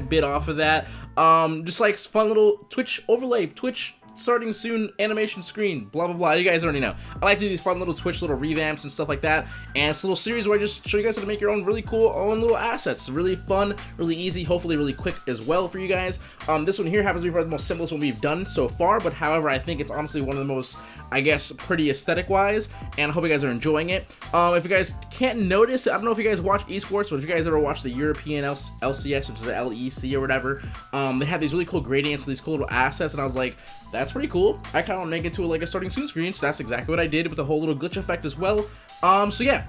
bit off of that. Um, just like fun little Twitch overlay, Twitch starting soon animation screen, blah, blah, blah. You guys already know. I like to do these fun little Twitch little revamps and stuff like that. And it's a little series where I just show you guys how to make your own really cool own little assets. Really fun, really easy, hopefully really quick as well for you guys. Um, this one here happens to be probably the most simplest one we've done so far, but however, I think it's honestly one of the most, I guess, pretty aesthetic wise, and I hope you guys are enjoying it. Um, if you guys can't notice, I don't know if you guys watch esports, but if you guys ever watch the European LCS, which is the LEC or whatever, um, they have these really cool gradients, these cool little assets, and I was like, that's pretty cool. I kind of want to make it to a, like a starting soon screen, so that's exactly what I did with the whole little glitch effect as well. Um, so yeah,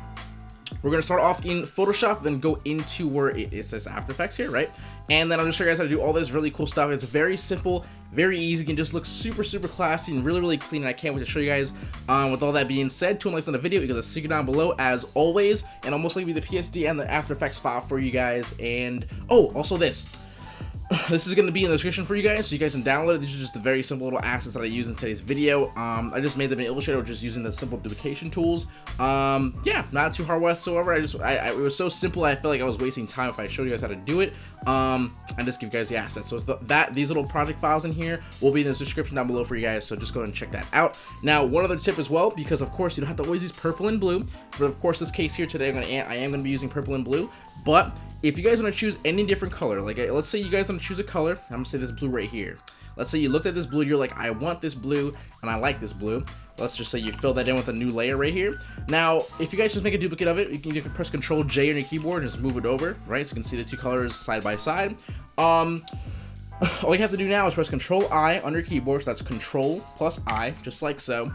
we're going to start off in Photoshop, then go into where it, it, says After Effects here, right? And then I'll just show you guys how to do all this really cool stuff. It's very simple, very easy, can just look super, super classy and really, really clean. And I can't wait to show you guys. Um, with all that being said, two likes on the video, guys a secret down below as always. And I'll most likely be the PSD and the After Effects file for you guys. And, oh, also this. this is going to be in the description for you guys, so you guys can download it. These are just the very simple little assets that I use in today's video. Um, I just made them in Illustrator just using the simple duplication tools. Um, yeah, not too hard whatsoever. I just, I, I, it was so simple, I felt like I was wasting time if I showed you guys how to do it. Um, and just give you guys the assets. So the, that these little project files in here will be in the description down below for you guys, so just go and check that out. Now, one other tip as well, because of course you don't have to always use purple and blue. but of course this case here today, I'm gonna, I am going to be using purple and blue, but if you guys want to choose any different color, like uh, let's say you guys want to choose a color, I'm gonna say this blue right here. Let's say you looked at this blue, you're like, I want this blue, and I like this blue. Let's just say you fill that in with a new layer right here. Now, if you guys just make a duplicate of it, you can, you can press Control J on your keyboard and just move it over, right? So you can see the two colors side by side. Um, all you have to do now is press Control I on your keyboard. So that's Control plus I, just like so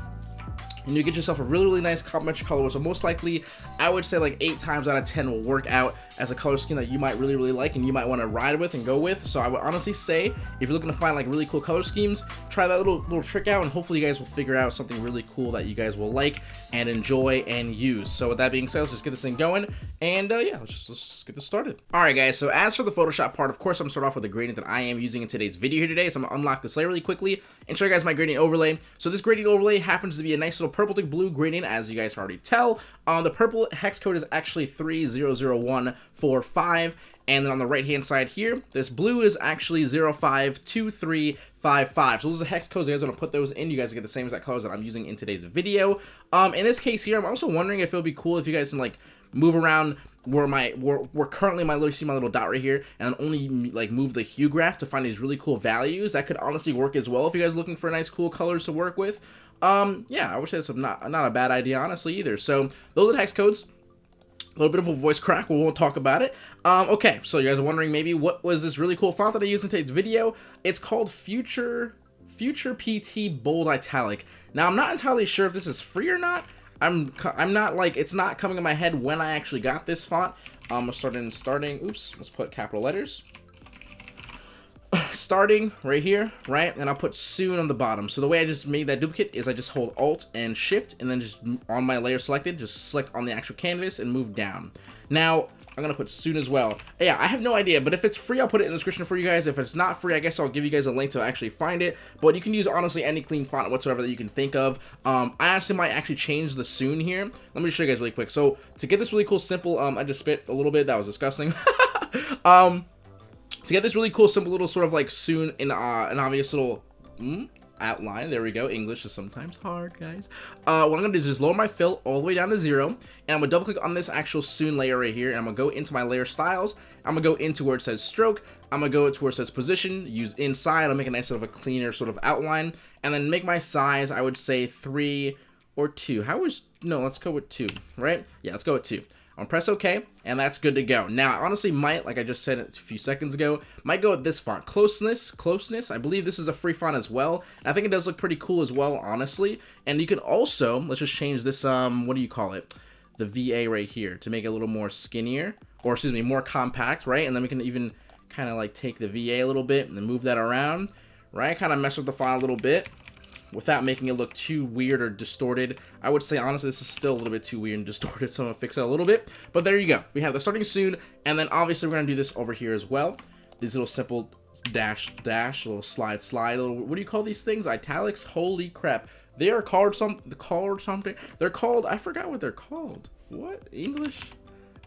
and you get yourself a really, really nice complementary color, so most likely, I would say like 8 times out of 10 will work out as a color scheme that you might really, really like and you might want to ride with and go with. So I would honestly say, if you're looking to find like really cool color schemes, try that little, little trick out and hopefully you guys will figure out something really cool that you guys will like and enjoy and use. So with that being said, let's just get this thing going and uh, yeah, let's just, let's get this started. Alright guys, so as for the Photoshop part, of course I'm start off with the gradient that I am using in today's video here today. So I'm to unlock this layer really quickly and show you guys my gradient overlay. So this gradient overlay happens to be a nice little purple to blue gradient as you guys already tell. Uh, the purple hex code is actually 300145 and then on the right hand side here, this blue is actually 052355. So those are hex codes. You guys want to put those in. You guys get the same exact colors that I'm using in today's video. Um, in this case here, I'm also wondering if it would be cool if you guys can like move around where my where, where currently my little see my little dot right here and only like move the hue graph to find these really cool values that could honestly work as well if you guys looking for nice cool colors to work with um yeah i wish it's not not a bad idea honestly either so those are the hex codes a little bit of a voice crack, we won't talk about it. Um, okay, so you guys are wondering maybe what was this really cool font that I used in today's video? It's called Futura Futura PT Bold Italic. Now, I'm not entirely sure if this is free or not. I'm I'm not like it's not coming in my head when I actually got this font. Um, starting starting. Oops, let's put capital letters. starting right here, right, and I'll put soon on the bottom. So the way I just made that duplicate is I just hold Alt and Shift, and then just on my layer selected, just select on the actual canvas and move down. Now I'm gonna put soon as well. Yeah, I have no idea, but if it's free, I'll put it in the description for you guys. If it's not free, I guess I'll give you guys a link to actually find it. But you can use honestly any clean font whatsoever that you can think of. Um, I actually might actually change the soon here. Let me just show you guys really quick. So to get this really cool simple, um, I just spit a little bit. That was disgusting. um, to get this really cool simple little sort of like soon in uh, an obvious little. Mm, outline. There we go. English is sometimes hard, guys. Uh, what I'm to do is just lower my fill all the way down to zero. And I'm to double click on this actual soon layer right here. And I'm to go into my layer styles. I'm to go into where it says stroke. I'm to go to where it says position. Use inside. I'll make a nice sort of a cleaner sort of outline. And then make my size, I would say three or two. How was... No, let's go with two, right? Yeah, let's go with two. I'm press OK, and that's good to go. Now, I honestly might, like I just said a few seconds ago, might go with this font. Closeness, Closeness, I believe this is a free font as well. And I think it does look pretty cool as well, honestly. And you can also, let's just change this, um, what do you call it? The VA right here to make it a little more skinnier, or excuse me, more compact, right? And then we can even kind of like take the VA a little bit and then move that around, right? Kind of mess with the font a little bit without making it look too weird or distorted. I would say, honestly, this is still a little bit too weird and distorted, so I'm going to fix it a little bit. But there you go. We have the starting soon, and then obviously we're going to do this over here as well. These little simple dash, dash, little slide, slide, little, what do you call these things? Italics? Holy crap. They are called some the called something. They're called I forgot what they're called. What English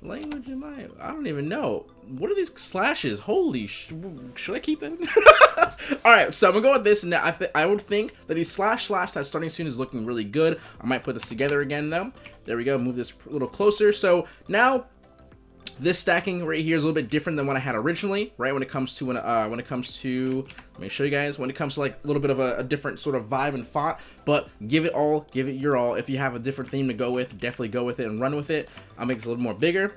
language am I? I don't even know. What are these slashes? Holy sh should I keep them? All right, so I'm gonna go with this. Now I I would think that these slash slash that starting soon is looking really good. I might put this together again though. There we go. Move this a little closer. So now this stacking right here is a little bit different than what I had originally, right? When it comes to when uh, when it comes to let me show you guys when it comes to like a little bit of a, a, different sort of vibe and font, but give it all, give it your all. If you have a different theme to go with, definitely go with it and run with it. I'll make this a little more bigger.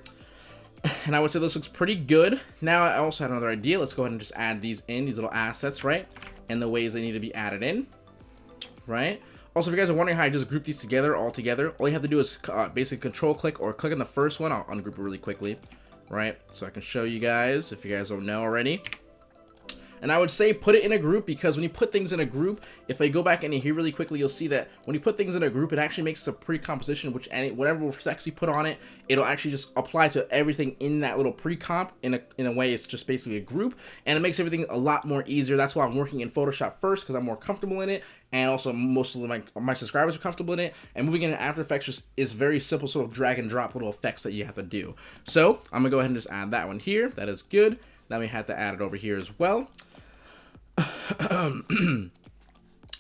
And I would say this looks pretty good. Now I also had another idea. Let's go ahead and just add these in, these little assets, right? And the ways they need to be added in, right? Also, if you guys are wondering how I just group these together all together, all you have to do is uh, basically control click or click on the first one. I'll ungroup it really quickly, right? So I can show you guys if you guys don't know already. And I would say put it in a group because when you put things in a group, if I go back and here really quickly, you'll see that when you put things in a group, it actually makes a pre-composition, which any whatever effects you put on it, it'll actually just apply to everything in that little pre-comp. In a, in a way, it's just basically a group, and it makes everything a lot more easier. That's why I'm working in Photoshop first because I'm more comfortable in it, and also most of my, my subscribers are comfortable in it. And moving into After Effects just is very simple sort of drag and drop little effects that you have to do. So I'm gonna go ahead and just add that one here. That is good. Now we have to add it over here as well. and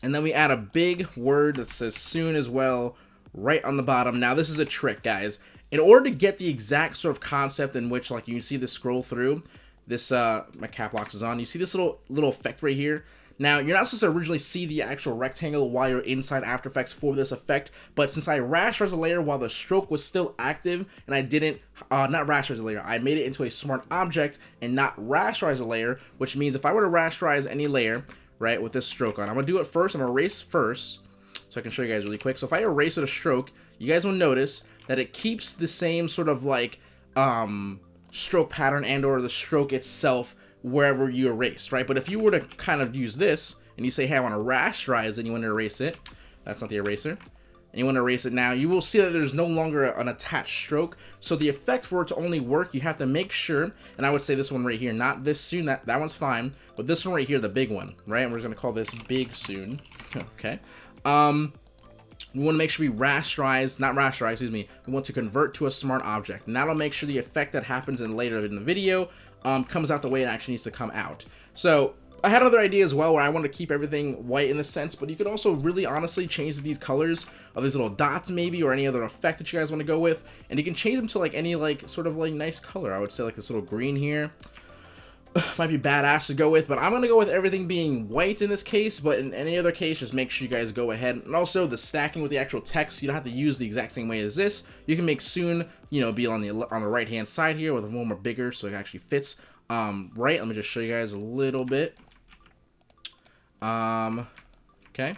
then we add a big word that says soon as well right on the bottom. Now this is a trick, guys. In order to get the exact sort of concept in which like you see this scroll through, this uh my cap locks is on. You see this little little effect right here? Now, you're not supposed to originally see the actual rectangle while you're inside After Effects for this effect, but since I rasterized a layer while the stroke was still active, and I didn't, uh, not rasterize a layer, I made it into a smart object and not rasterize a layer, which means if I were to rasterize any layer, right, with this stroke on, I'm going to do it first, I'm going to erase first, so I can show you guys really quick. So if I erase with a stroke, you guys will notice that it keeps the same sort of like, um, stroke pattern and or the stroke itself wherever you erase, right? But if you were to kind of use this and you say, hey, I want to rasterize and you want to erase it, that's not the eraser, and you want to erase it now, you will see that there's no longer an attached stroke. So the effect for it to only work, you have to make sure, and I would say this one right here, not this soon, that, that one's fine, but this one right here, the big one, right? And we're just going to call this big soon, okay? Um, we want to make sure we rasterize, not rasterize, excuse me, we want to convert to a smart object. And that'll make sure the effect that happens in later in the video um, comes out the way it actually needs to come out. So I had another idea as well where I want to keep everything white in a sense, but you could also really honestly change these colors of these little dots maybe or any other effect that you guys want to go with. And you can change them to like any like sort of like nice color. I would say like this little green here. might be badass to go with, but I'm going to go with everything being white in this case, but in any other case, just make sure you guys go ahead. And also, the stacking with the actual text, you don't have to use the exact same way as this. You can make soon, you know, be on the on the right-hand side here with a little more bigger so it actually fits um, right. Let me just show you guys a little bit. Um, okay,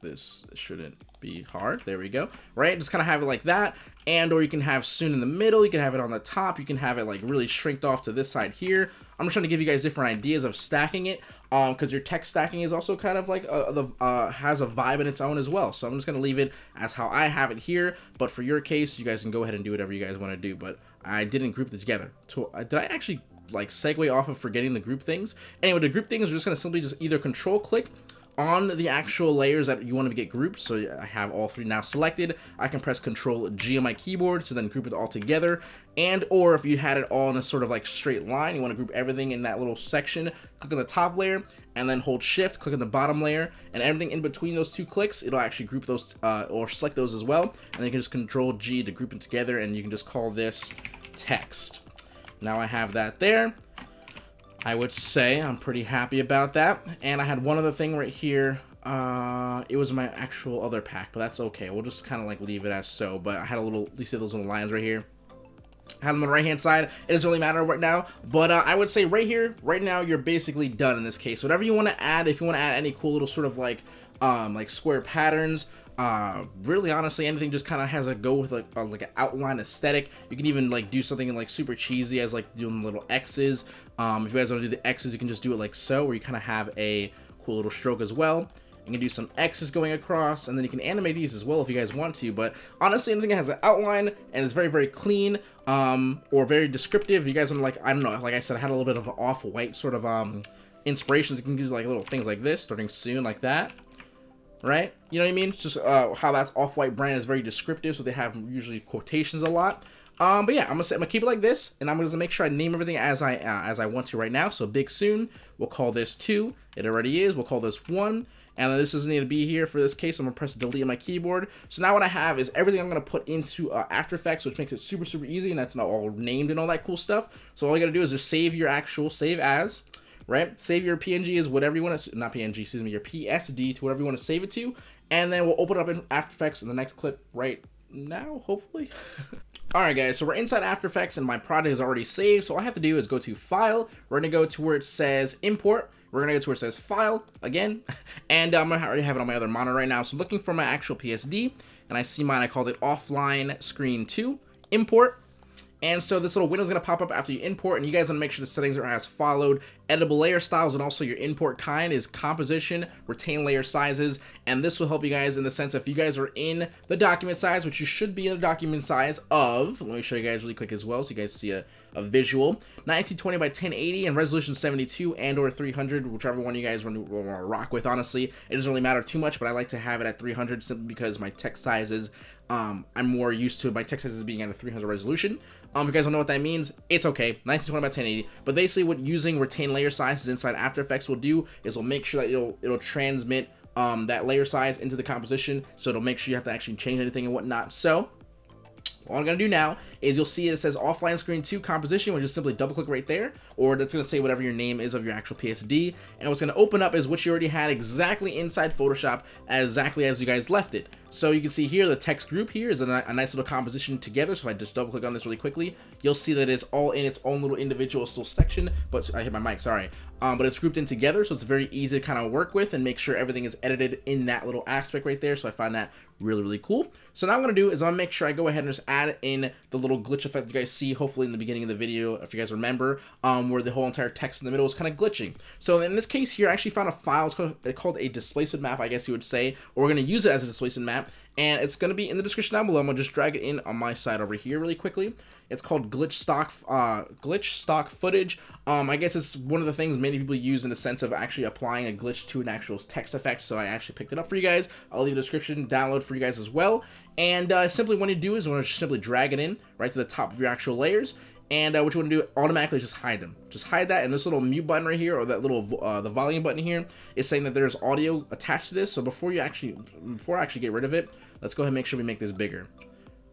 this shouldn't be hard. There we go. Right, just kind of have it like that and or you can have soon in the middle you can have it on the top you can have it like really shrinked off to this side here i'm just trying to give you guys different ideas of stacking it um because your tech stacking is also kind of like uh, the uh has a vibe in its own as well. So i'm just gonna leave it as how i have it here. But for your case you guys can go ahead and do whatever you guys want to do. But i didn't group this together. So uh, did i actually like segue off of forgetting the group things? Anyway the group things we're just gonna simply just either control click on the actual layers that you want to get grouped. So I have all three now selected. I can press Control G on my keyboard to then group it all together. And or if you had it all in a sort of like straight line, you want to group everything in that little section, click on the top layer and then hold shift, click on the bottom layer and everything in between those two clicks, it'll actually group those uh, or select those as well. And then you can just Control G to group them together and you can just call this text. Now I have that there. I would say I'm pretty happy about that. And I had one other thing right here. Uh, it was my actual other pack, but that's okay. We'll just kind of like leave it as so. But I had a little, you see those little lines right here? I have them on the right hand side. It doesn't really matter right now. But uh, I would say right here, right now, you're basically done in this case. Whatever you want to add, if you want to add any cool little sort of like, um, like square patterns, uh, really honestly anything just kind of has a go with like a, like an outline aesthetic. You can even like do something like super cheesy as like doing little x's. Um, if you guys want to do the x's you can just do it like so where you kind of have a cool little stroke as well. You can do some x's going across and then you can animate these as well if you guys want to but honestly anything that has an outline and it's very very clean um, or very descriptive you guys want to like I don't know like I said I had a little bit of off-white sort of um, inspirations. You can do like little things like this starting soon like that right? You know what I mean? It's just uh, how that's Off-White brand is very descriptive, so they have usually quotations a lot. Um, but yeah, I'm gonna, say, I'm gonna keep it like this, and I'm gonna make sure I name everything as I uh, as I want to right now. So big soon, we'll call this two. It already is. We'll call this one, and this doesn't need to be here for this case. I'm gonna press delete on my keyboard. So now what I have is everything I'm gonna put into uh, After Effects, which makes it super super easy, and that's not all named and all that cool stuff. So all you gotta do is just save your actual save as right? Save your PNG is whatever you want to, not PNG, excuse me, your PSD to whatever you want to save it to, and then we'll open it up in After Effects in the next clip right now, hopefully. Alright guys, so we're inside After Effects and my project is already saved, so all I have to do is go to File, we're going to go to where it says Import, we're going to go to where it says File, again, and um, I already have it on my other monitor right now, so looking for my actual PSD, and I see mine, I called it Offline Screen 2, Import, and so this little window is going to pop up after you import, and you guys want to make sure the settings are as followed. Editable layer styles and also your import kind is composition, retain layer sizes, and this will help you guys in the sense if you guys are in the document size, which you should be in the document size of, let me show you guys really quick as well so you guys see a, a visual, 1920 by 1080 and resolution 72 and or 300, whichever one you guys want to rock with, honestly. It doesn't really matter too much, but I like to have it at 300 simply because my text sizes um, I'm more used to my text sizes being at a 300 resolution. Um, if you guys don't know what that means, it's okay. 1920 by 1080. But basically, what using retain layer sizes inside After Effects will do is will make sure that it'll it'll transmit um, that layer size into the composition, so it'll make sure you have to actually change anything and whatnot. So all I'm going to do now is you'll see it says offline screen 2 composition, which is simply double click right there, or that's going to say whatever your name is of your actual PSD. And what's going to open up is what you already had exactly inside Photoshop, exactly as you guys left it. So you can see here, the text group here is a, a nice little composition together. So if I just double click on this really quickly, you'll see that it's all in its own little individual still section, but I hit my mic, sorry. Um, but it's grouped in together, so it's very easy to kind of work with and make sure everything is edited in that little aspect right there. So I find that really, really cool. So now I'm going to do is I'm going to make sure I go ahead and just add in the little glitch effect you guys see, hopefully in the beginning of the video, if you guys remember, um, where the whole entire text in the middle is kind of glitching. So in this case here, I actually found a file, it's called, it's called a displacement map, I guess you would say, or we're going to use it as a displacement map, and it's going to be in the description down below. I'm going to just drag it in on my side over here really quickly. It's called glitch stock uh, glitch stock footage. Um, I guess it's one of the things many people use in the sense of actually applying a glitch to an actual text effect. So I actually picked it up for you guys. I'll leave a description download for you guys as well. And uh, simply what you do is you want to simply drag it in right to the top of your actual layers. And uh, what you want to do automatically just hide them. Just hide that, and this little mute button right here, or that little uh, the volume button here, is saying that there's audio attached to this. So before you actually, before I actually get rid of it, let's go ahead and make sure we make this bigger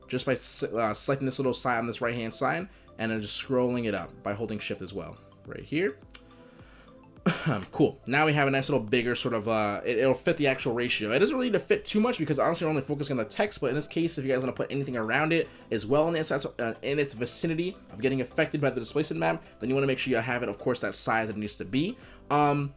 just by uh, selecting this little side on this right hand side and then just scrolling it up by holding shift as well right here cool. Now we have a nice little bigger sort of uh it, will fit the actual ratio. It doesn't really need to fit too much because honestly we're only focusing on the text but in this case if you guys want to put anything around it as well in the uh, in its vicinity of getting affected by the displacement map then you want to make sure you have it of course that size it needs to be. Um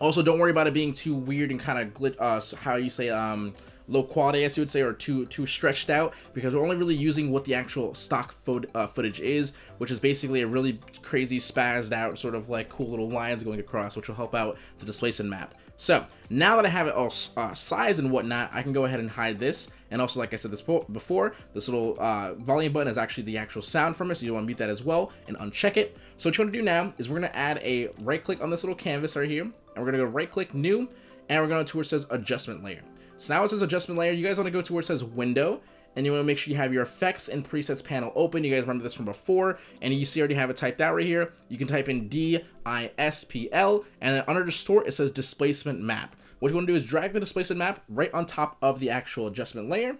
also don't worry about it being too weird and kind of glitch uh how you say um low quality, as you would say, or too too stretched out because we're only really using what the actual stock uh, footage is, which is basically a really crazy spazzed out sort of like cool little lines going across, which will help out the displacement map. So now that I have it all uh, size and whatnot, I can go ahead and hide this. And also, like I said this before, this little uh, volume button is actually the actual sound from it, so you want to mute that as well and uncheck it. So what you want to do now is we're going to add a right click on this little canvas right here, and we're going to go right click new, and we're going to it says adjustment layer. So now it says adjustment layer. You guys want to go to where it says window and you want to make sure you have your effects and presets panel open. You guys remember this from before, and you see I already have it typed out right here. You can type in D-I-S-P-L, and then under distort, it says displacement map. What you want to do is drag the displacement map right on top of the actual adjustment layer,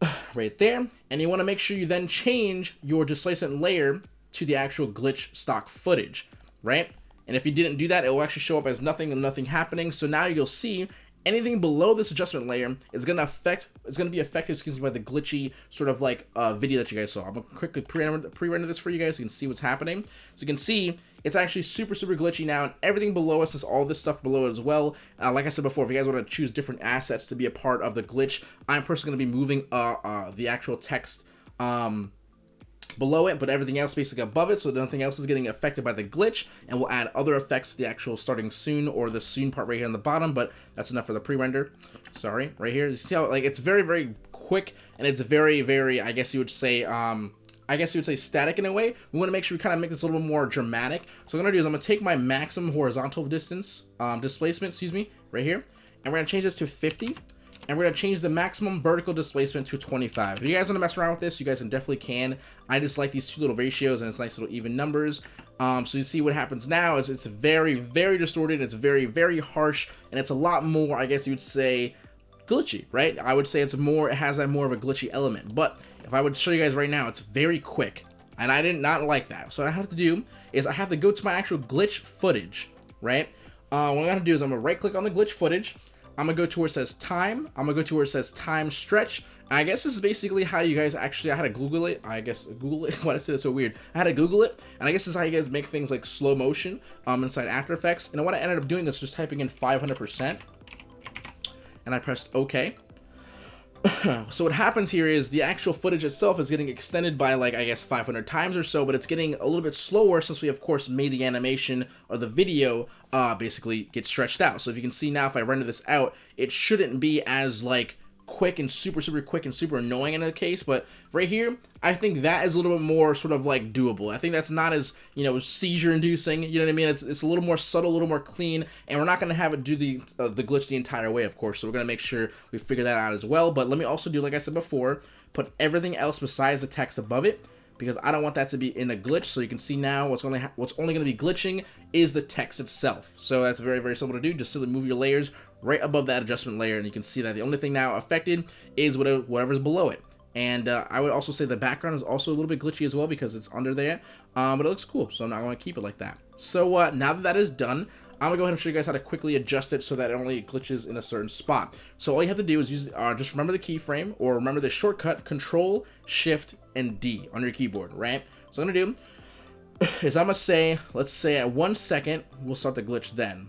right there, and you want to make sure you then change your displacement layer to the actual glitch stock footage, right? And if you didn't do that, it will actually show up as nothing and nothing happening. So now you'll see anything below this adjustment layer is going to affect, it's going to be affected, excuse me, by the glitchy sort of like uh, video that you guys saw. I'm going to quickly pre-render pre this for you guys so you can see what's happening. So you can see it's actually super, super glitchy now, and everything below us is all this stuff below it as well. Uh, like I said before, if you guys want to choose different assets to be a part of the glitch, I'm personally going to be moving uh, uh, the actual text um, below it, but everything else basically above it, so nothing else is getting affected by the glitch, and we'll add other effects to the actual starting soon, or the soon part right here on the bottom, but that's enough for the pre-render. Sorry, right here, you see how, like, it's very, very quick, and it's very, very, I guess you would say, um, I guess you would say static in a way. We want to make sure we kind of make this a little bit more dramatic. So what I'm going to do is I'm going to take my maximum horizontal distance, um, displacement, excuse me, right here, and we're gonna change this to 50 and we're gonna change the maximum vertical displacement to 25. If you guys wanna mess around with this, you guys definitely can. I just like these two little ratios and it's nice little even numbers. Um, so you see what happens now is it's very, very distorted, it's very, very harsh, and it's a lot more, I guess you would say, glitchy, right? I would say it's more, it has that more of a glitchy element. But if I would show you guys right now, it's very quick. And I did not like that. So what I have to do is I have to go to my actual glitch footage, right? Uh, what I'm gonna do is I'm gonna right click on the glitch footage. I'm gonna go to where it says time. I'm gonna go to where it says time stretch. And I guess this is basically how you guys actually, I had to Google it. I guess Google it. Why did I say that so weird? I had to Google it. And I guess this is how you guys make things like slow motion um, inside After Effects. And what I ended up doing is just typing in 500%. And I pressed OK. so what happens here is the actual footage itself is getting extended by like I guess 500 times or so, but it's getting a little bit slower since we of course made the animation or the video uh, basically get stretched out. So if you can see now if I render this out, it shouldn't be as like quick and super, super quick and super annoying in the case, but right here, I think that is a little bit more sort of like doable. I think that's not as, you know, seizure inducing, you know what I mean? It's, it's a little more subtle, a little more clean, and we're not going to have it do the, uh, the glitch the entire way, of course, so we're going to make sure we figure that out as well, but let me also do, like I said before, put everything else besides the text above it, because I don't want that to be in a glitch. So you can see now what's only what's only going to be glitching is the text itself. So that's very very simple to do. Just simply move your layers right above that adjustment layer, and you can see that the only thing now affected is whatever whatever's below it. And uh, I would also say the background is also a little bit glitchy as well because it's under there, um, but it looks cool, so I'm not going to keep it like that. So uh, now that that is done, I'm gonna go ahead and show you guys how to quickly adjust it so that it only glitches in a certain spot. So all you have to do is use, uh, just remember the keyframe or remember the shortcut Control, Shift, and D on your keyboard, right? So I'm gonna do is I'm gonna say, let's say at one second, we'll start the glitch then.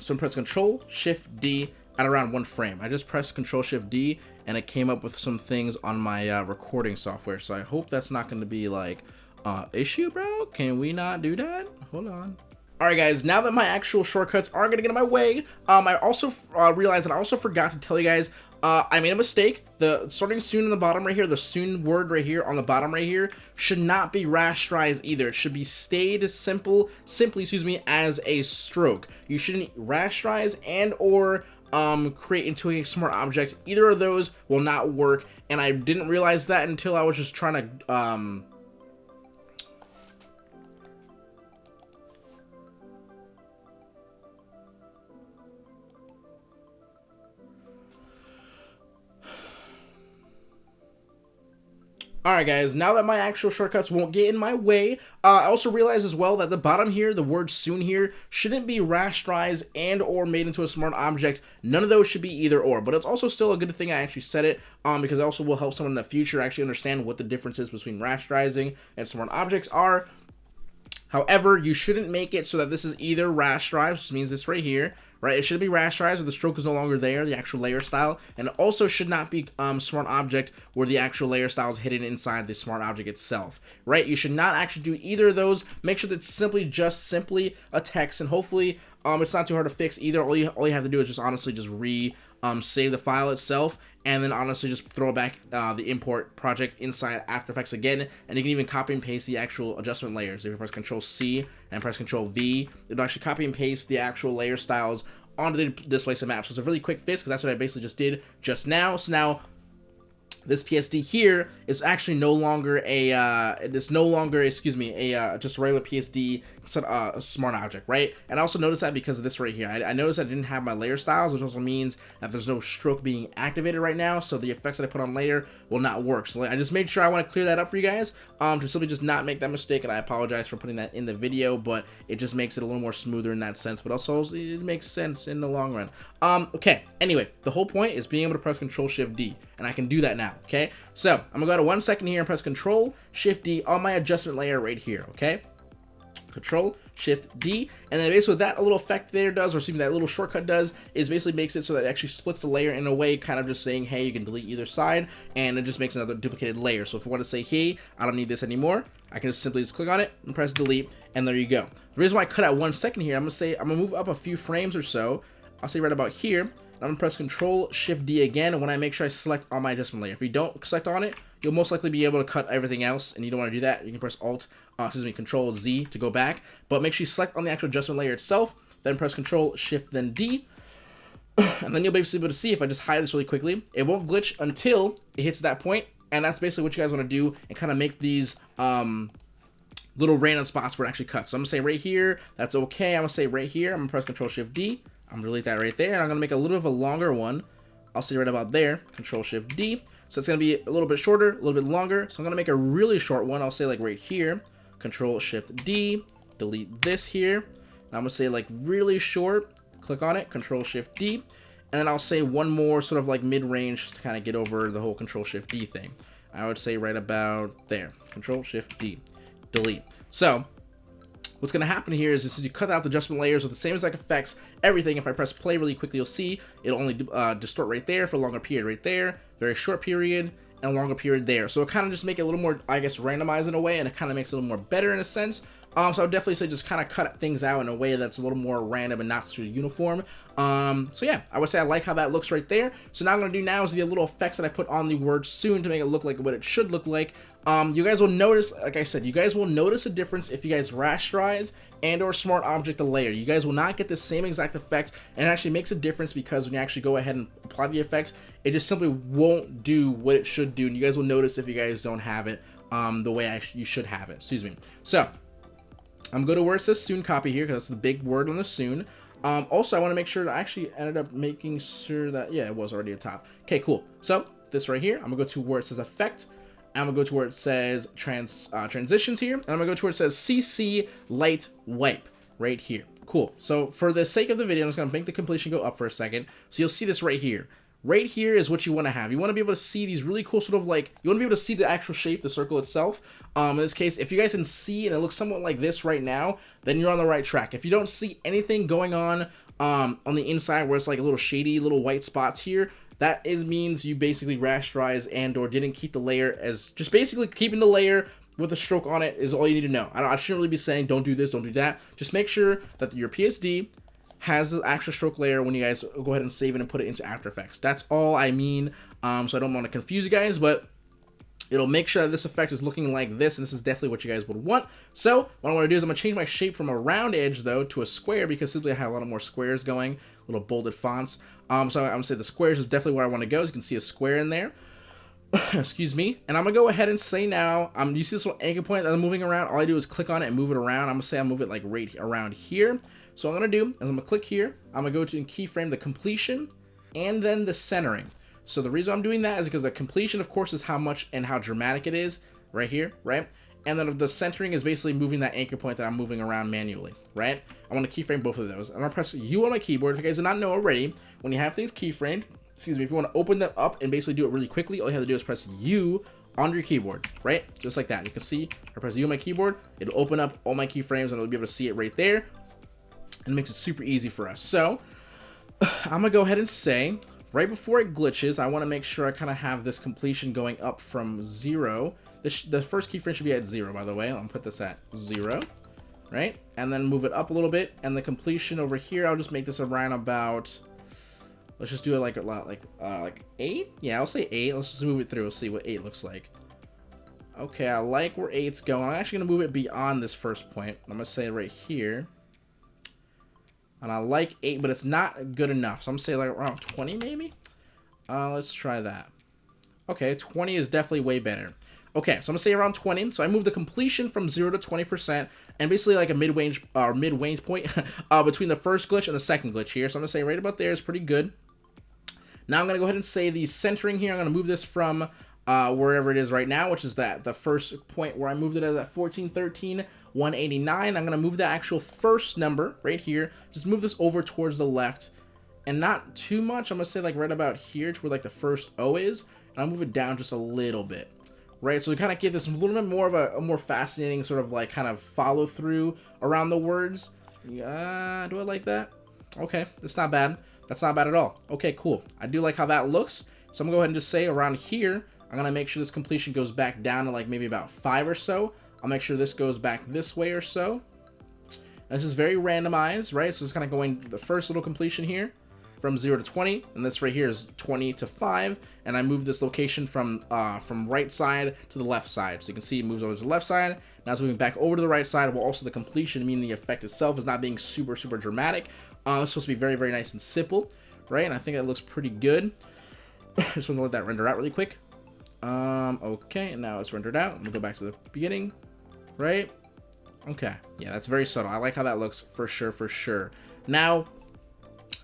So I'm press Control, Shift, D at around one frame. I just pressed Control, Shift, D and it came up with some things on my uh, recording software. So I hope that's not gonna be like, uh, issue, bro? Can we not do that? Hold on. Alright guys, now that my actual shortcuts aren't going to get in my way, um, I also uh, realized that I also forgot to tell you guys, uh, I made a mistake. The starting soon in the bottom right here, the soon word right here on the bottom right here, should not be rasterized either. It should be stayed simple, simply, excuse me, as a stroke. You shouldn't rasterize and or um, create into a smart object. Either of those will not work, and I didn't realize that until I was just trying to, um, Alright guys, now that my actual shortcuts won't get in my way, uh, I also realize as well that the bottom here, the word soon here, shouldn't be rasterized and or made into a smart object. None of those should be either or, but it's also still a good thing I actually said it, um, because it also will help someone in the future actually understand what the differences between rasterizing and smart objects are. However, you shouldn't make it so that this is either rasterized, which means this right here, right? It should be rasterized where the stroke is no longer there, the actual layer style, and also should not be um, smart object where the actual layer style is hidden inside the smart object itself, right? You should not actually do either of those. Make sure that it's simply just simply a text, and hopefully um, it's not too hard to fix either. All you, all you have to do is just honestly just re um, save the file itself, and then honestly just throw back uh, the import project inside After Effects again, and you can even copy and paste the actual adjustment layers. If you press Control C and press Control V, it'll actually copy and paste the actual layer styles onto the displacement map. So it's a really quick fix because that's what I basically just did just now. So now this PSD here is actually no longer a, uh, it's no longer, excuse me, a uh, just regular PSD uh, a smart object, right? And I also noticed that because of this right here. I, I noticed I didn't have my layer styles, which also means that there's no stroke being activated right now, so the effects that I put on layer will not work. So I just made sure I want to clear that up for you guys, um, to simply just not make that mistake, and I apologize for putting that in the video, but it just makes it a little more smoother in that sense, but also it makes sense in the long run. Um, okay, anyway, the whole point is being able to press Control Shift D, and I can do that now okay? So I'm gonna go to one second here and press Control Shift D on my adjustment layer right here, okay? Control Shift D, and then basically what that little effect there does, or excuse me, that little shortcut does, is basically makes it so that it actually splits the layer in a way, kind of just saying, hey, you can delete either side, and it just makes another duplicated layer. So if I want to say, hey, I don't need this anymore, I can just simply just click on it and press delete, and there you go. The reason why I cut out one second here, I'm gonna say, I'm gonna move up a few frames or so. I'll say right about here, I'm gonna press Control Shift D again, when I make sure I select on my adjustment layer. If you don't select on it, you'll most likely be able to cut everything else, and you don't want to do that. You can press Alt, uh, excuse me, Control Z to go back, but make sure you select on the actual adjustment layer itself, then press Control Shift then D. and then you'll basically be able to see if I just hide this really quickly, it won't glitch until it hits that point, and that's basically what you guys want to do and kind of make these um, little random spots where it actually cuts. So I'm gonna say right here, that's okay. I'm gonna say right here, I'm gonna press Control Shift D. I'm gonna delete that right there, I'm gonna make a little bit of a longer one. I'll say right about there, Control Shift D. So it's gonna be a little bit shorter, a little bit longer. So I'm gonna make a really short one. I'll say like right here, Control Shift D, delete this here. And I'm gonna say like really short, click on it, Control Shift D, and then I'll say one more sort of like mid-range to kind of get over the whole Control Shift D thing. I would say right about there, Control Shift D, delete. So what's going to happen here is is you cut out the adjustment layers with the same exact effects, everything. If I press play really quickly, you'll see it'll only uh, distort right there for a longer period right there, very short period, and a longer period there. So it kind of just make it a little more, I guess, randomized in a way, and it kind of makes it a little more better in a sense. Um, so I would definitely say just kind of cut things out in a way that's a little more random and not too uniform. Um, so yeah, I would say I like how that looks right there. So now I'm going to do now is the little effects that I put on the word soon to make it look like what it should look like. Um, you guys will notice, like I said, you guys will notice a difference if you guys rasterize and or smart object the layer. You guys will not get the same exact effect and it actually makes a difference because when you actually go ahead and apply the effects, it just simply won't do what it should do. And you guys will notice if you guys don't have it um, the way I you should have it. Excuse me. So I'm going to where it says soon copy here because that's the big word on the soon. Um, also, I want to make sure that I actually ended up making sure that, yeah, it was already at top. Okay, cool. So this right here, I'm going to go to where it says effect. I'm to go to where it says trans uh, transitions here. And I'm to go to where it says CC light wipe right here. Cool. So for the sake of the video, I'm just to make the completion go up for a second. So you'll see this right here right here is what you want to have. You want to be able to see these really cool sort of like, you want to be able to see the actual shape, the circle itself. Um, in this case, if you guys can see and it looks somewhat like this right now, then you're on the right track. If you don't see anything going on um, on the inside where it's like a little shady little white spots here, that is means you basically rasterized and or didn't keep the layer as just basically keeping the layer with a stroke on it is all you need to know. I, I shouldn't really be saying don't do this, don't do that. Just make sure that your PSD has the extra stroke layer when you guys go ahead and save it and put it into After Effects. That's all I mean. Um, so I don't want to confuse you guys, but it'll make sure that this effect is looking like this, and this is definitely what you guys would want. So what I want to do is I'm going to change my shape from a round edge, though, to a square, because simply I have a lot of more squares going, little bolded fonts. Um, so I'm to say the squares is definitely where I want to go. As you can see a square in there. Excuse me. And I'm to go ahead and say now, um, you see this little anchor point that I'm moving around? All I do is click on it and move it around. I'm to say I move it like right around here. So I'm to do is I'm to click here. I'm to go to keyframe the completion and then the centering. So the reason I'm doing that is because the completion, of course, is how much and how dramatic it is right here, right? and then the centering is basically moving that anchor point that I'm moving around manually, right? I want to keyframe both of those. I'm going to press U on my keyboard. If you guys do not know already, when you have things keyframed, excuse me, if you want to open them up and basically do it really quickly, all you have to do is press U on your keyboard, right? Just like that. You can see, I press U on my keyboard, it'll open up all my keyframes and I'll be able to see it right there. And it makes it super easy for us. So, I'm going to go ahead and say, right before it glitches, I want to make sure I kind of have this completion going up from 0 this, the first keyframe should be at zero, by the way. I'll put this at zero, right? And then move it up a little bit. And the completion over here, I'll just make this around about, let's just do it like a lot, like, uh, like eight? Yeah, I'll say eight. Let's just move it through. We'll see what eight looks like. Okay, I like where eight's going. I'm actually going to move it beyond this first point. I'm going to say right here. And I like eight, but it's not good enough. So I'm going to say like around 20 maybe? Uh, let's try that. Okay, 20 is definitely way better. Okay, so I'm to say around 20. So I move the completion from 0 to 20%, and basically like a mid-range uh, mid-range point uh, between the first glitch and the second glitch here. So I'm to say right about there is pretty good. Now I'm to go ahead and say the centering here. I'm to move this from uh, wherever it is right now, which is that the first point where I moved it at 1413, 189. I'm to move the actual first number right here. Just move this over towards the left and not too much. I'm to say like right about here to where like the first O is. And I'll move it down just a little bit. Right, so we kind of give this a little bit more of a, a more fascinating sort of like kind of follow through around the words. Yeah, do I like that? Okay, that's not bad. That's not bad at all. Okay, cool. I do like how that looks. So I'm to go ahead and just say around here, I'm to make sure this completion goes back down to like maybe about 5 or so. I'll make sure this goes back this way or so. This is very randomized, right? So it's kind of going the first little completion here from 0 to 20, and this right here is 20 to 5, and I move this location from uh, from right side to the left side. So you can see it moves over to the left side, now it's moving back over to the right side, while also the completion, meaning the effect itself is not being super, super dramatic. Uh, it's supposed to be very, very nice and simple right? And I think that looks pretty good. Just want to let that render out really quick. Um, okay, and now it's rendered out. We'll go back to the beginning, right? Okay, yeah, that's very subtle. I like how that looks for sure, for sure. Now,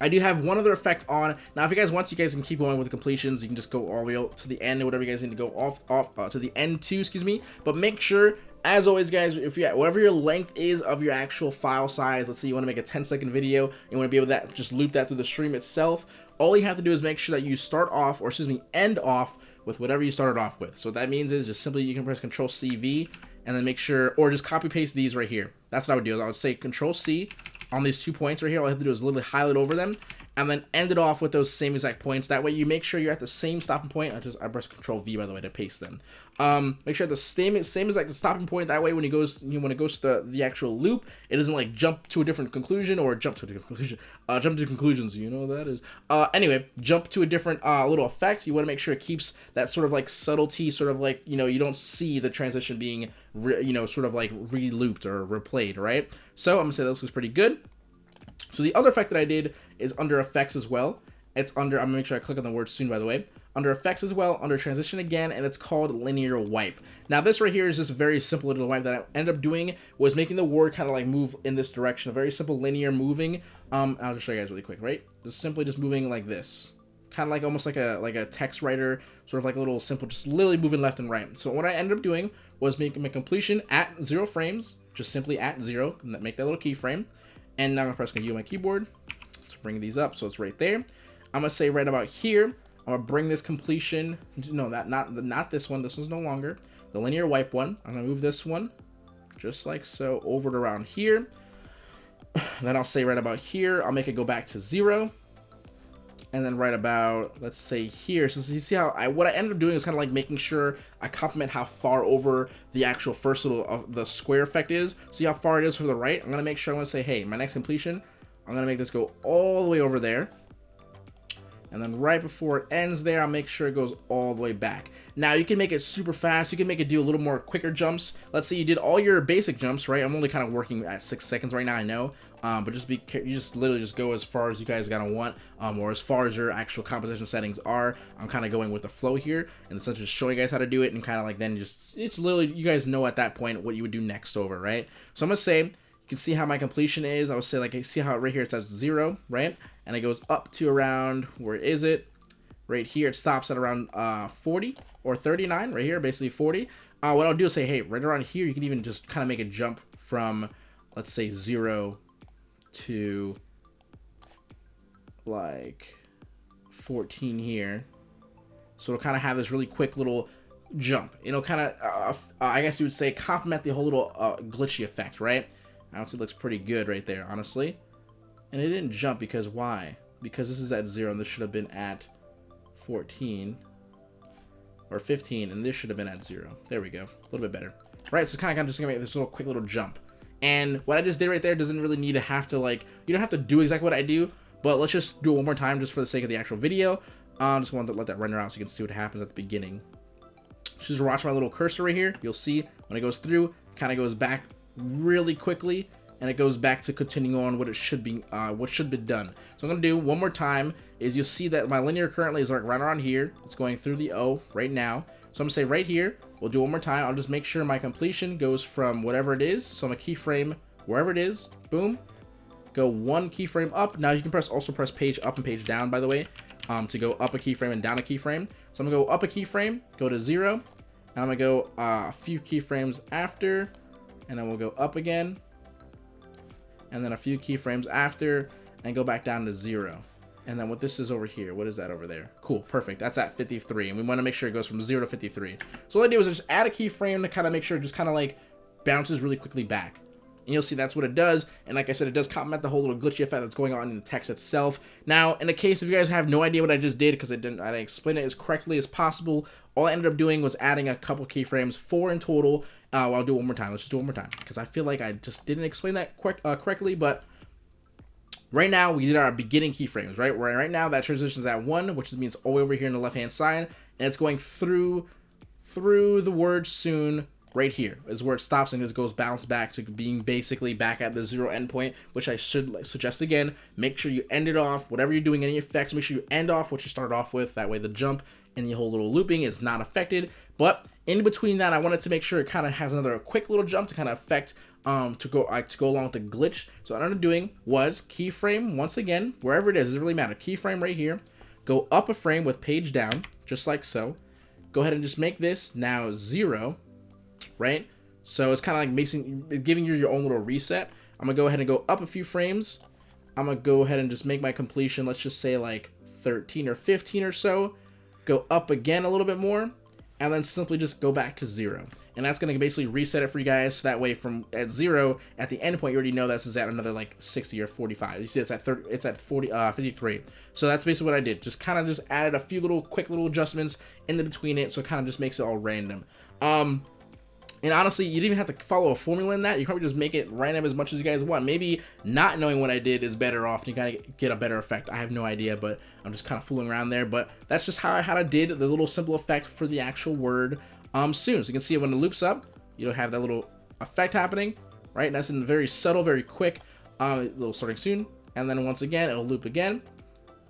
I do have one other effect on. Now, if you guys want, you guys can keep going with the completions. You can just go all the way to the end, or whatever you guys need to go off, off uh, to the end too, excuse me. But make sure, as always, guys, if you whatever your length is of your actual file size, let's say you want to make a 10 second video, you want to be able to just loop that through the stream itself. All you have to do is make sure that you start off, or excuse me, end off with whatever you started off with. So what that means is just simply you can press Control CV and then make sure, or just copy paste these right here. That's what I would do. I would say Control C on these two points right here. All I have to do is literally highlight over them and then end it off with those same exact points. That way you make sure you're at the same stopping point. I just I press Control V by the way to paste them. Um, make sure the same same exact stopping point. That way when it goes you when it goes to the, the actual loop, it doesn't like jump to a different conclusion or jump to a different conclusion. Uh, jump to conclusions. You know what that is. Uh, anyway, jump to a different uh, little effect. You want to make sure it keeps that sort of like subtlety, sort of like you know you don't see the transition being re, you know sort of like re-looped or replayed, right? So I'm gonna say this looks pretty good. So the other effect that I did is under effects as well. It's under, I'm gonna make sure I click on the word soon by the way. Under effects as well, under transition again, and it's called linear wipe. Now this right here is just a very simple little wipe that I ended up doing was making the word kind of like move in this direction. A very simple linear moving. Um, I'll just show you guys really quick, right? Just simply just moving like this. Kind of like almost like a like a text writer, sort of like a little simple, just literally moving left and right. So what I ended up doing was making my completion at zero frames, just simply at zero, make that little keyframe. And now I'm gonna press U on my keyboard to bring these up so it's right there. I'm gonna say right about here, I'm gonna bring this completion, no, that not not this one, this one's no longer. The linear wipe one, I'm gonna move this one, just like so, over to around here. then I'll say right about here, I'll make it go back to zero and then right about let's say here. So you see how I what I ended up doing is kind of like making sure I complement how far over the actual first little of the square effect is. See how far it is for the right? I'm gonna make sure I'm gonna say hey my next completion I'm gonna make this go all the way over there and then right before it ends there I'll make sure it goes all the way back. Now you can make it super fast. You can make it do a little more quicker jumps. Let's say you did all your basic jumps right? I'm only kind of working at six seconds right now I know. Um, but just be you just literally just go as far as you guys gonna want um, or as far as your actual composition settings are. I'm kind of going with the flow here and essentially just showing you guys how to do it and kind of like then just it's literally you guys know at that point what you would do next over right? So I'm gonna say you can see how my completion is I would say like I see how right here it says zero right and it goes up to around, where is it? Right here, it stops at around uh, 40 or 39, right here, basically 40. Uh, what I'll do is say, hey, right around here, you can even just kind of make a jump from, let's say, 0 to, like, 14 here. So it'll kind of have this really quick little jump. It'll kind of, uh, uh, I guess you would say, complement the whole little uh, glitchy effect, right? Honestly, looks pretty good right there, honestly. And it didn't jump because why? Because this is at 0 and this should have been at 14 or 15 and this should have been at 0. There we go. A little bit better. Right, so kind of just going to make this little quick little jump. And what I just did right there doesn't really need to have to like, you don't have to do exactly what I do, but let's just do it one more time just for the sake of the actual video. I um, just wanted to let that render out so you can see what happens at the beginning. Just watch my little cursor right here. You'll see when it goes through, kind of goes back really quickly and it goes back to continuing on what it should be, uh, what should be done. So I'm gonna do one more time is you'll see that my linear currently is like right around here. It's going through the O right now. So I'm gonna say right here, we'll do one more time. I'll just make sure my completion goes from whatever it is. So I'm a keyframe wherever it is, boom, go one keyframe up. Now you can press also press page up and page down, by the way, um, to go up a keyframe and down a keyframe. So I'm gonna go up a keyframe, go to zero. Now I'm gonna go uh, a few keyframes after, and then we'll go up again, and then a few keyframes after and go back down to zero. And then what this is over here, what is that over there? Cool, perfect. That's at 53, and we want to make sure it goes from 0 to 53. So what I do is just add a keyframe to kind of make sure it just kind of like bounces really quickly back. And you'll see that's what it does. And like I said, it does complement the whole little glitchy effect that's going on in the text itself. Now, in the case if you guys have no idea what I just did because I didn't, I didn't explain it as correctly as possible, all I ended up doing was adding a couple keyframes, four in total. Uh, well, I'll do it one more time. Let's just do it one more time because I feel like I just didn't explain that quick, uh, correctly, but Right now, we did our beginning keyframes, right? Right, right now, that transition is at 1, which means all the way over here on the left-hand side, and it's going through through the word soon right here is where it stops and just goes bounce back to being basically back at the zero endpoint, which I should suggest again. Make sure you end it off, whatever you're doing, any effects, make sure you end off what you started off with. That way the jump and the whole little looping is not affected. But in between that, I wanted to make sure it kind of has another quick little jump to kind of affect um, to go uh, to go along with the glitch. So what I ended up doing was keyframe once again, wherever it is, doesn't really matter. Keyframe right here. Go up a frame with page down, just like so. Go ahead and just make this now zero, right? So it's kind of like making, giving you your own little reset. I'm gonna go ahead and go up a few frames. I'm gonna go ahead and just make my completion, let's just say like 13 or 15 or so. Go up again a little bit more, and then simply just go back to zero and that's going to basically reset it for you guys so that way from at zero at the end point you already know this is at another like 60 or 45 you see it's at 30 it's at 40 uh 53 so that's basically what i did just kind of just added a few little quick little adjustments in the between it so it kind of just makes it all random um and honestly, you didn't even have to follow a formula in that. You can probably just make it random as much as you guys want. Maybe not knowing what I did is better off. You of get a better effect. I have no idea, but I'm just kind of fooling around there. But that's just how I, how I did the little simple effect for the actual word um, soon. So you can see when it loops up, you'll have that little effect happening, right? Nice and very subtle, very quick, uh, little starting soon. And then once again, it'll loop again,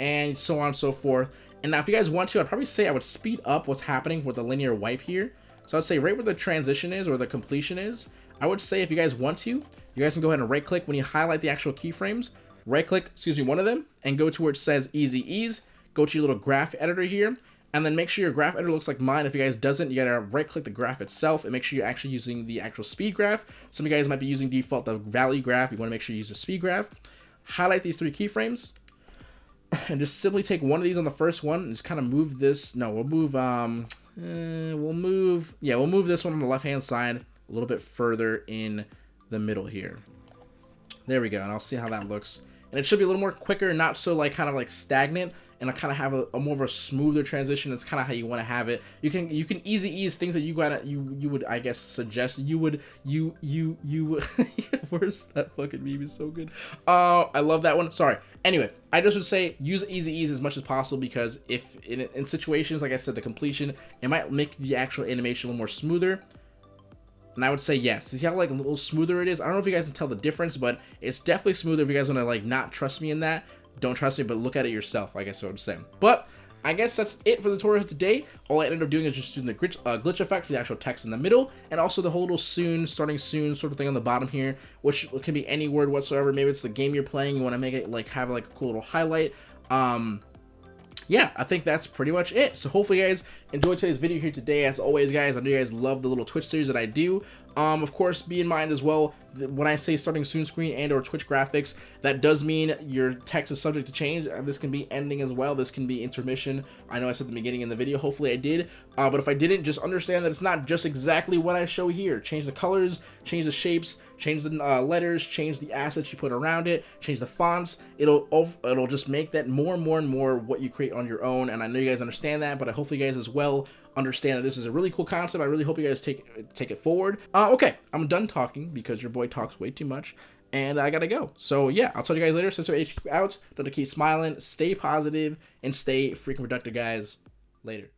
and so on and so forth. And now if you guys want to, I'd probably say I would speed up what's happening with the linear wipe here. So I'd say right where the transition is or the completion is, I would say if you guys want to, you guys can go ahead and right click when you highlight the actual keyframes, right click, excuse me, one of them, and go to where it says easy ease, go to your little graph editor here, and then make sure your graph editor looks like mine. If you guys doesn't, you gotta right click the graph itself and make sure you're actually using the actual speed graph. Some of you guys might be using default the value graph. You wanna make sure you use the speed graph. Highlight these three keyframes and just simply take one of these on the first one and just kind of move this. No, we'll move, um, uh, we'll move, yeah, we'll move this one on the left-hand side a little bit further in the middle here. There we go, and I'll see how that looks. And it should be a little more quicker, not so like kind of like stagnant and kind of have a, a, more of a smoother transition. It's kind of how you want to have it. You can you can easy ease things that you gotta you you would I guess suggest you would you you you where's that fucking meme is so good. Uh, I love that one. Sorry. Anyway, I just would say use easy ease as much as possible because if in, in situations like I said the completion it might make the actual animation a little more smoother. And I would say yes. See how like a little smoother it is? I don't know if you guys can tell the difference, but it's definitely smoother if you guys want to like not trust me in that don't trust me, but look at it yourself, I guess what I would saying. But I guess that's it for the tutorial today. All I ended up doing is just doing the glitch, uh, glitch effect for the actual text in the middle, and also the whole little soon, starting soon sort of thing on the bottom here, which can be any word whatsoever. Maybe it's the game you're playing, you want to make it like have like a cool little highlight. Um, yeah, I think that's pretty much it. So hopefully guys enjoyed today's video here today. As always, guys, I know you guys love the little Twitch series that I do. Um, of course, be in mind as well, when I say starting soon screen and or Twitch graphics, that does mean your text is subject to change. This can be ending as well. This can be intermission. I know I said the beginning in the video. Hopefully I did. Uh, but if I didn't, just understand that it's not just exactly what I show here. Change the colors, change the shapes, change the uh, letters, change the assets you put around it, change the fonts. It'll it'll just make that more and more and more what you create on your own. And I know you guys understand that, but I hopefully you guys as well understand that this is a really cool concept. I really hope you guys take take it forward. Uh, okay, I'm done talking because your boy talks way too much. And I gotta go. So yeah, I'll to you guys later. Sensor HQ out. Don't keep smiling, stay positive, and stay freaking productive, guys. Later.